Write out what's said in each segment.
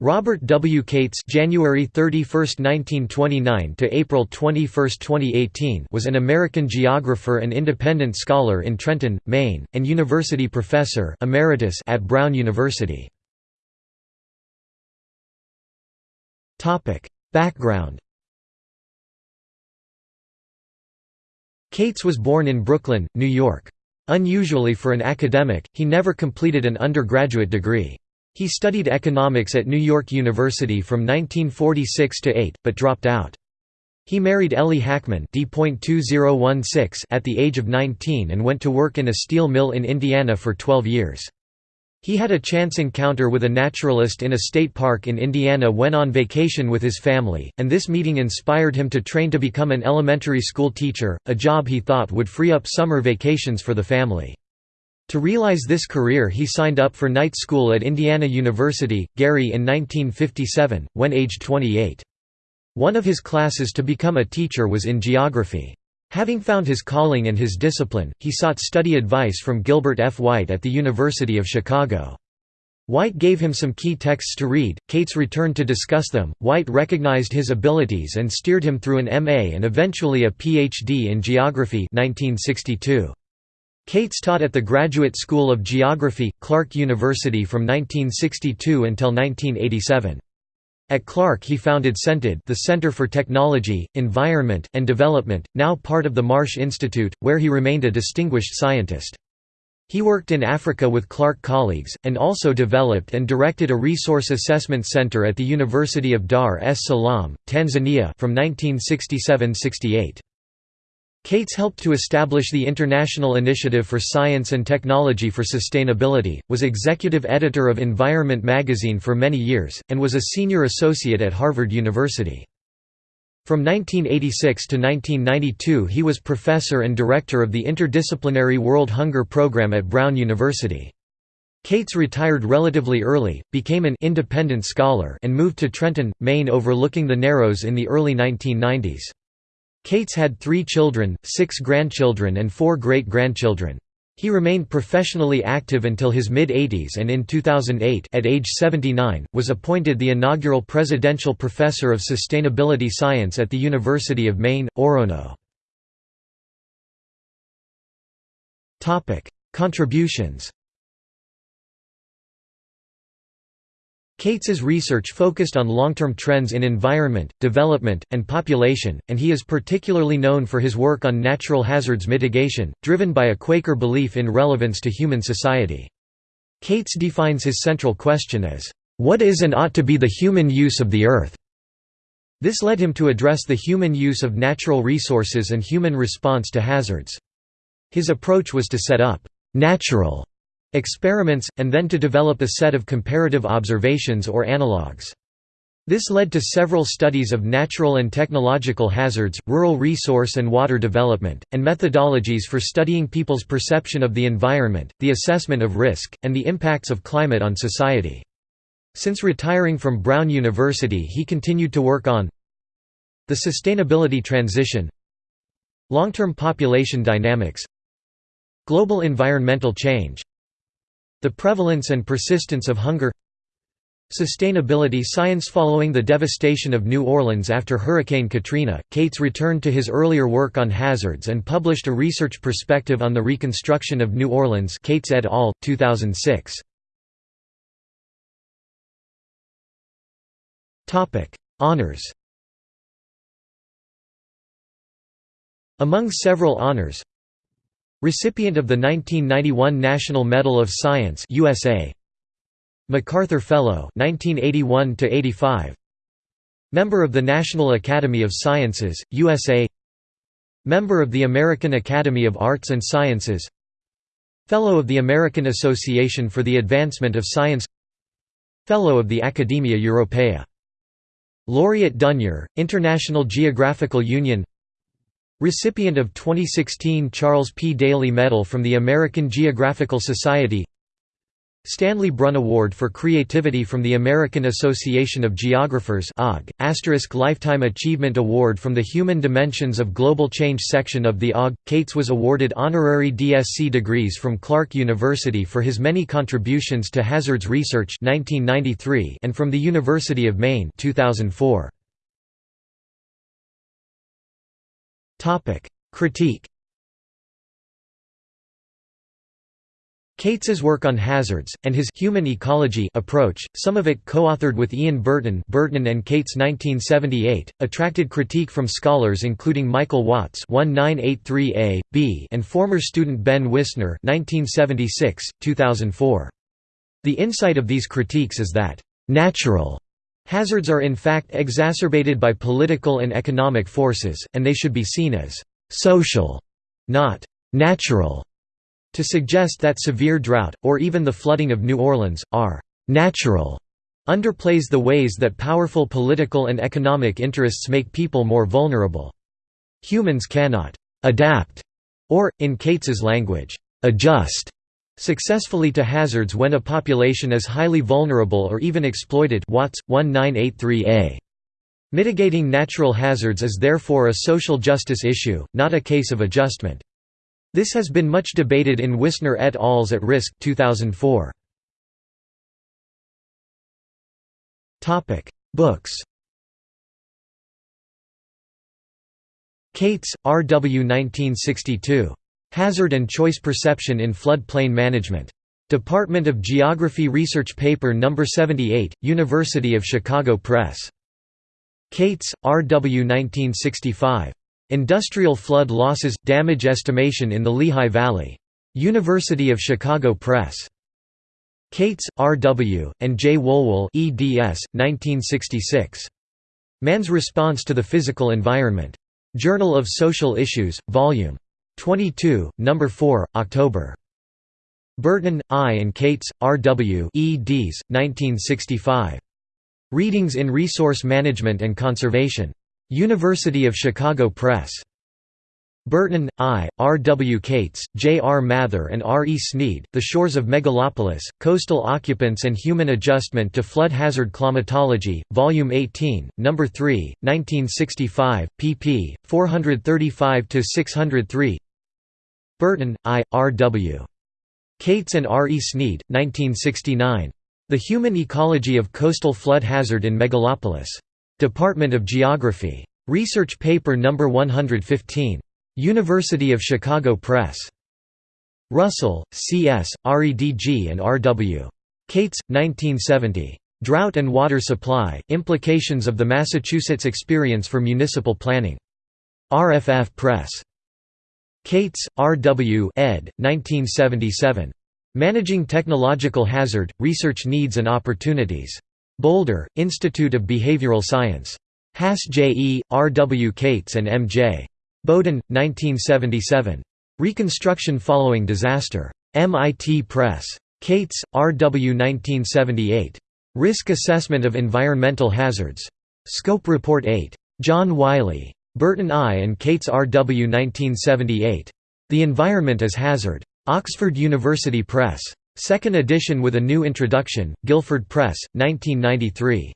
Robert W. Kates January 31, 1929 to April 21, 2018 was an American geographer and independent scholar in Trenton, Maine, and university professor emeritus at Brown University. Topic: Background Kates was born in Brooklyn, New York. Unusually for an academic, he never completed an undergraduate degree. He studied economics at New York University from 1946 to 8, but dropped out. He married Ellie Hackman at the age of 19 and went to work in a steel mill in Indiana for 12 years. He had a chance encounter with a naturalist in a state park in Indiana when on vacation with his family, and this meeting inspired him to train to become an elementary school teacher, a job he thought would free up summer vacations for the family. To realize this career he signed up for night school at Indiana University, Gary in 1957, when aged 28. One of his classes to become a teacher was in geography. Having found his calling and his discipline, he sought study advice from Gilbert F. White at the University of Chicago. White gave him some key texts to read, Kates returned to discuss them, White recognized his abilities and steered him through an MA and eventually a Ph.D. in geography 1962. Kates taught at the Graduate School of Geography, Clark University from 1962 until 1987. At Clark he founded CENTED the Center for Technology, Environment, and Development, now part of the Marsh Institute, where he remained a distinguished scientist. He worked in Africa with Clark colleagues, and also developed and directed a resource assessment center at the University of Dar es Salaam, Tanzania from 1967–68. Kates helped to establish the International Initiative for Science and Technology for Sustainability, was executive editor of Environment magazine for many years, and was a senior associate at Harvard University. From 1986 to 1992 he was professor and director of the Interdisciplinary World Hunger Program at Brown University. Kates retired relatively early, became an independent scholar and moved to Trenton, Maine overlooking the Narrows in the early 1990s. Kates had three children, six grandchildren and four great-grandchildren. He remained professionally active until his mid-80s and in 2008 at age 79, was appointed the inaugural Presidential Professor of Sustainability Science at the University of Maine, Orono. Contributions Kates's research focused on long-term trends in environment, development, and population, and he is particularly known for his work on natural hazards mitigation, driven by a Quaker belief in relevance to human society. Kates defines his central question as, "...what is and ought to be the human use of the earth?" This led him to address the human use of natural resources and human response to hazards. His approach was to set up «natural» experiments, and then to develop a set of comparative observations or analogues. This led to several studies of natural and technological hazards, rural resource and water development, and methodologies for studying people's perception of the environment, the assessment of risk, and the impacts of climate on society. Since retiring from Brown University he continued to work on the sustainability transition long-term population dynamics global environmental change the prevalence and persistence of hunger Sustainability science Following the devastation of New Orleans after Hurricane Katrina, Kates returned to his earlier work on hazards and published a research perspective on the reconstruction of New Orleans Kates et al., 2006. Honours Among several honors Recipient of the 1991 National Medal of Science USA MacArthur Fellow 1981 85 Member of the National Academy of Sciences USA Member of the American Academy of Arts and Sciences. Fellow of the American Association for the Advancement of Science. Fellow of the Academia Europaea Laureate d'Honneur, International Geographical Union Recipient of 2016 Charles P. Daly Medal from the American Geographical Society Stanley Brunn Award for Creativity from the American Association of Geographers AUG, Asterisk Lifetime Achievement Award from the Human Dimensions of Global Change section of the AUG. Kates was awarded honorary DSc degrees from Clark University for his many contributions to hazards research 1993 and from the University of Maine 2004. Critique Kates's work on hazards, and his human ecology approach, some of it co-authored with Ian Burton Burton and Kates 1978, attracted critique from scholars including Michael Watts 1983a, b and former student Ben Wisner 1976, 2004. The insight of these critiques is that, "...natural." Hazards are in fact exacerbated by political and economic forces, and they should be seen as «social», not «natural». To suggest that severe drought, or even the flooding of New Orleans, are «natural» underplays the ways that powerful political and economic interests make people more vulnerable. Humans cannot «adapt» or, in Kates's language, «adjust» successfully to hazards when a population is highly vulnerable or even exploited Watts, 1983a. Mitigating natural hazards is therefore a social justice issue, not a case of adjustment. This has been much debated in Wisner et al.'s At Risk 2004. Books Kates, R. W. 1962. Hazard and Choice Perception in Floodplain Management. Department of Geography Research Paper No. 78, University of Chicago Press. Kates, R. W. 1965. Industrial Flood Losses – Damage Estimation in the Lehigh Valley. University of Chicago Press. Kates, R. W., and J. Wohlwill eds. 1966. Man's Response to the Physical Environment. Journal of Social Issues, Vol. 22, No. 4, October. Burton, I. and Kates, R. W. eds. 1965. Readings in Resource Management and Conservation. University of Chicago Press. Burton, I., R. W. Kates, J. R. Mather and R. E. Sneed, The Shores of Megalopolis, Coastal Occupants and Human Adjustment to Flood Hazard Climatology, Volume 18, No. 3, 1965, pp. 435–603 Burton, I., R. W. Kates and R. E. Sneed, 1969. The Human Ecology of Coastal Flood Hazard in Megalopolis. Department of Geography. Research Paper No. 115. University of Chicago Press. Russell, C.S., REDG and R.W. Kates, 1970. Drought and Water Supply, Implications of the Massachusetts Experience for Municipal Planning. RFF Press. Kates, R.W. ed. 1977. Managing Technological Hazard, Research Needs and Opportunities. Boulder, Institute of Behavioral Science. Haas J. E., R. W. Kates and M. J. Bowden, 1977. Reconstruction Following Disaster. MIT Press. Kates, R. W. 1978. Risk Assessment of Environmental Hazards. Scope Report 8. John Wiley. Burton I. and Kates R. W. 1978. The Environment as Hazard. Oxford University Press. Second edition with a new introduction, Guilford Press, 1993.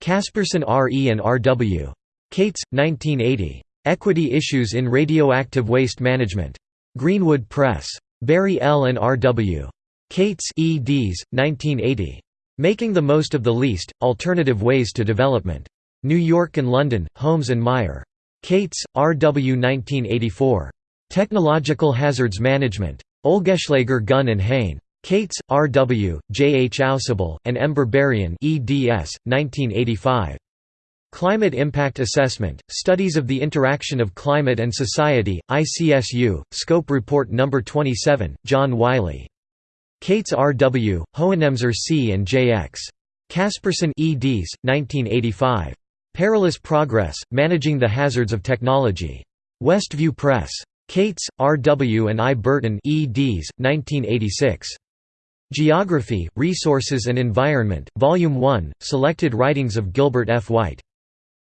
Kasperson R. E. and R. W. Kates, 1980. Equity Issues in Radioactive Waste Management. Greenwood Press. Barry L. and R. W. Kates eds. 1980. Making the Most of the Least, Alternative Ways to Development. New York and London, Holmes and Meier. Kates, R. W. 1984. Technological Hazards Management. Oelgeschlager Gunn and Hain. Kates, R. W., J. H. Ausubel, and M. Berberian eds. 1985. Climate Impact Assessment, Studies of the Interaction of Climate and Society, ICSU, Scope Report No. 27, John Wiley. Kates R. W., Hohenemser C. and J. X. Kasperson eds. 1985. Perilous Progress, Managing the Hazards of Technology. Westview Press. Kates, R. W. and I. Burton eds. 1986. Geography, Resources and Environment, Volume 1, Selected Writings of Gilbert F. White.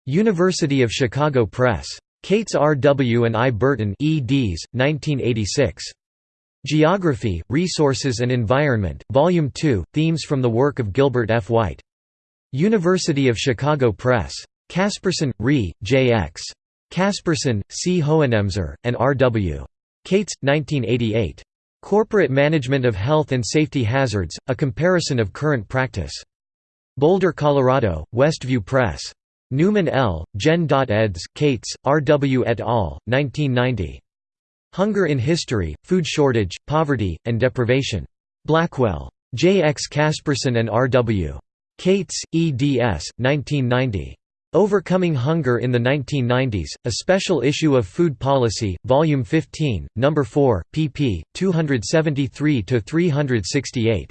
University of Chicago Press. Kates R. W. and I. Burton eds. 1986. Geography, Resources and Environment, Volume 2, themes from the work of Gilbert F. White. University of Chicago Press. Kasperson, Re, J. X. Kasperson, C. Hohenemser, and R. W. Kates, 1988. Corporate Management of Health and Safety Hazards, A Comparison of Current Practice. Boulder, Colorado, Westview Press. Newman L., Gen. eds. Kates, R. W. et al., 1990. Hunger in History, Food Shortage, Poverty, and Deprivation. Blackwell. J. X. Kasperson and R. W. Kates, eds. 1990. Overcoming Hunger in the 1990s, a special issue of Food Policy, Volume 15, No. 4, pp. 273–368.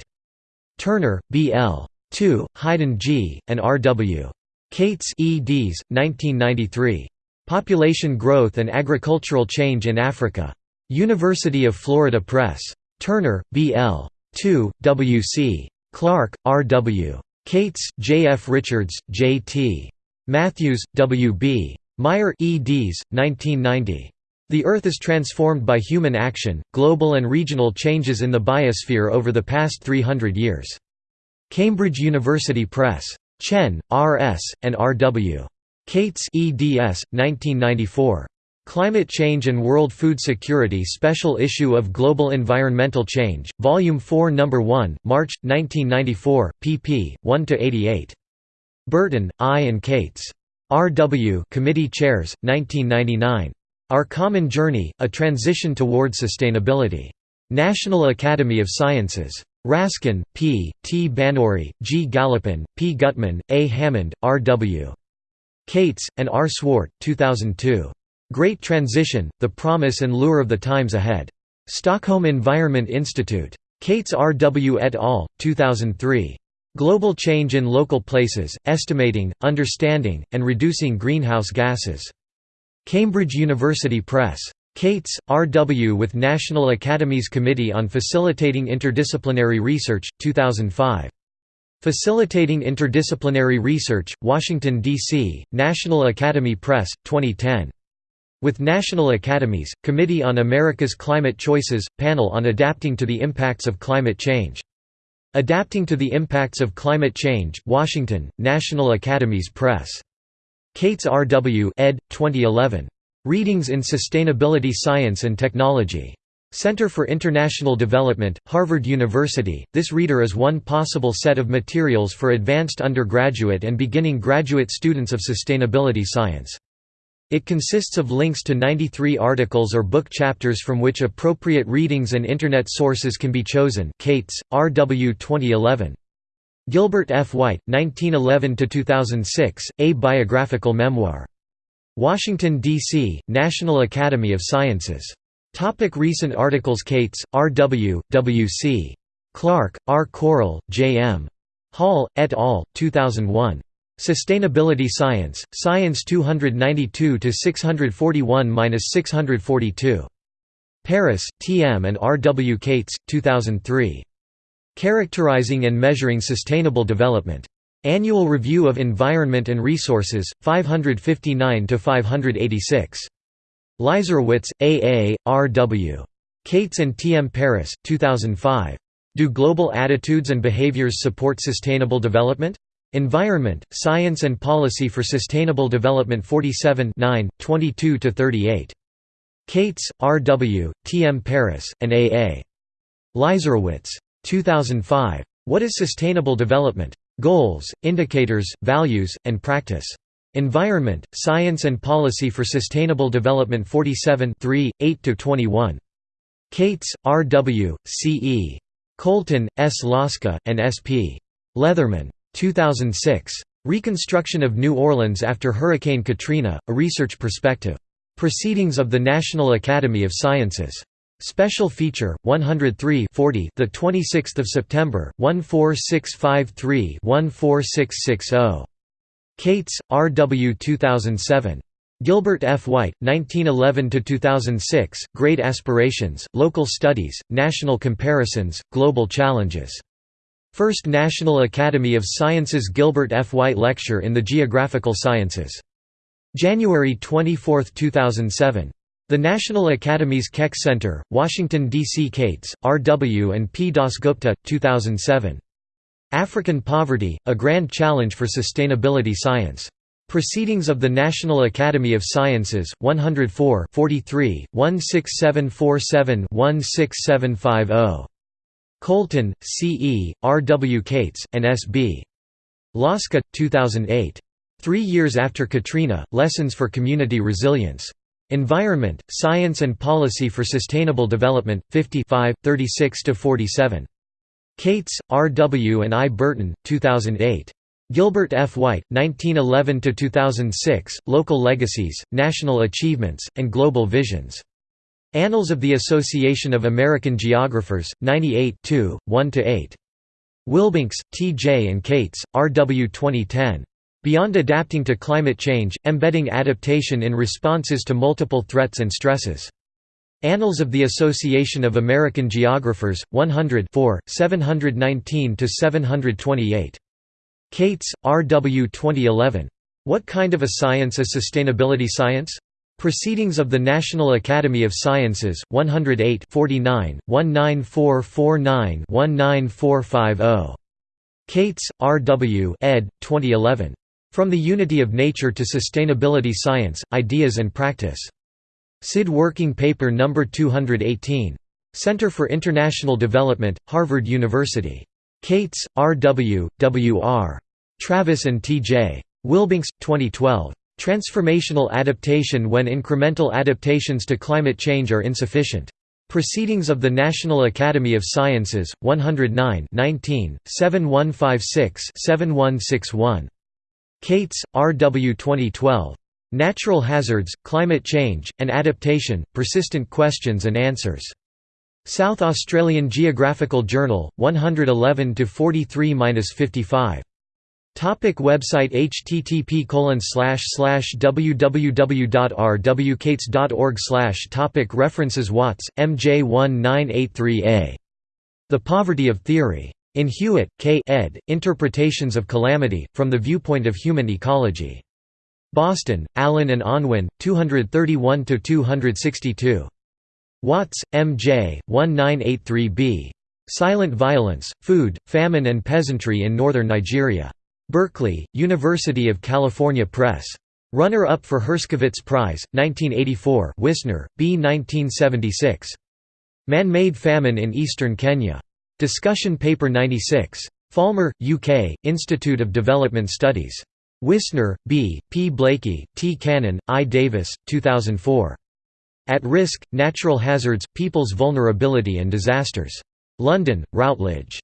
Turner, B. L. 2, Hayden G., and R. W. Kates eds. 1993. Population Growth and Agricultural Change in Africa. University of Florida Press. Turner, B. L. 2, W. C. Clark, R. W. Kates, J. F. Richards, J. T. Matthews, W. B. Meyer eds. 1990. The Earth is transformed by human action, global and regional changes in the biosphere over the past 300 years. Cambridge University Press. Chen, R. S., and R. W. Kates eds. 1994. Climate Change and World Food Security Special Issue of Global Environmental Change, Volume 4 No. 1, March, 1994, pp. 1–88. Burton, I. and Kates. R. W. Committee Chairs, 1999. Our Common Journey, A Transition Toward Sustainability. National Academy of Sciences. Raskin, P., T. Banuri, G. Gallopin, P. Gutman, A. Hammond, R. W. Kates, and R. Swart, 2002. Great Transition, The Promise and Lure of the Times Ahead. Stockholm Environment Institute. Kates R. W. et al., 2003. Global Change in Local Places, Estimating, Understanding, and Reducing Greenhouse Gases. Cambridge University Press. Kates, R. W. with National Academies Committee on Facilitating Interdisciplinary Research, 2005. Facilitating Interdisciplinary Research, Washington, D.C., National Academy Press, 2010. With National Academies, Committee on America's Climate Choices, Panel on Adapting to the Impacts of Climate Change. Adapting to the Impacts of Climate Change, Washington, National Academies Press. Kates R. W. ed. 2011. Readings in Sustainability Science and Technology. Center for International Development, Harvard University. This reader is one possible set of materials for advanced undergraduate and beginning graduate students of sustainability science. It consists of links to 93 articles or book chapters from which appropriate readings and Internet sources can be chosen Kates, R. W. 2011. Gilbert F. White, 1911–2006, A Biographical Memoir. Washington, D.C., National Academy of Sciences. Topic recent articles Kates, R. W., W. C. Clark, R. Correll, J. M. Hall, et al., 2001. Sustainability Science, Science 292–641–642. Parris, T. M. and R. W. Kates, 2003. Characterizing and Measuring Sustainable Development. Annual Review of Environment and Resources, 559–586. Leiserowitz, A. A., R. W. Kates and T. M. Parris, 2005. Do Global Attitudes and Behaviors Support Sustainable Development? Environment, Science and Policy for Sustainable Development 47 22–38. Kates, R. W., T. M. Parris, and A. A. Leiserowitz. 2005. What is Sustainable Development? Goals, Indicators, Values, and Practice. Environment, Science and Policy for Sustainable Development 47 8–21. Kates, R. W., C. E. Colten, S. Laska, and S. P. Leatherman. 2006. Reconstruction of New Orleans after Hurricane Katrina, A Research Perspective. Proceedings of the National Academy of Sciences. Special feature 103 40 the 26th of September 14653 14660 Kates R W 2007 Gilbert F White 1911 to 2006 Great Aspirations Local Studies National Comparisons Global Challenges First National Academy of Sciences Gilbert F White Lecture in the Geographical Sciences January 24, 2007 The National Academy's Keck Center, Washington, D.C. Kates, R. W. and P. Dasgupta, 2007. African Poverty, A Grand Challenge for Sustainability Science. Proceedings of the National Academy of Sciences, 104 43, 16747-16750. Colten, C. E., R. W. Kates, and S. B. Laska, 2008. Three years after Katrina, Lessons for Community Resilience. Environment, Science and Policy for Sustainable Development, 55, 36–47. Kates, R. W. and I. Burton, 2008. Gilbert F. White, 1911–2006, Local Legacies, National Achievements, and Global Visions. Annals of the Association of American Geographers, 98 1–8. Wilbanks, T. J. and Kates, R. W. 2010. Beyond Adapting to Climate Change, Embedding Adaptation in Responses to Multiple Threats and Stresses. Annals of the Association of American Geographers, 100 719–728. Kates, R. W. 2011. What Kind of a Science is Sustainability Science? Proceedings of the National Academy of Sciences, 108 49, 19449-19450. Kates, R. W. ed. 2011. From the Unity of Nature to Sustainability Science, Ideas and Practice. SID Working Paper No. 218. Center for International Development, Harvard University. Kates, R. W., W. R. Travis and T. J. Wilbanks, 2012. Transformational Adaptation when Incremental Adaptations to Climate Change are Insufficient. Proceedings of the National Academy of Sciences, 109 19, 7156-7161. Kates, R. W. 2012. Natural Hazards, Climate Change, and Adaptation, Persistent Questions and Answers. South Australian Geographical Journal, 111–43–55. Topic website http www.rwkates.org topic References Watts, MJ 1983a. The Poverty of Theory. In Hewitt, K. ed., Interpretations of Calamity, From the Viewpoint of Human Ecology. Boston, Allen and Unwin, 231–262. Watts, M. J., 1983b. Silent Violence, Food, Famine and Peasantry in Northern Nigeria. Berkeley, University of California Press. Runner-up for Herskovits Prize, 1984 Wisner, B. 1976. Man-Made Famine in Eastern Kenya. Discussion Paper 96. Falmer, UK, Institute of Development Studies. Wisner, B., P. Blaikie, T. Cannon, I. Davis, 2004. At Risk, Natural Hazards, People's Vulnerability and Disasters. London, Routledge.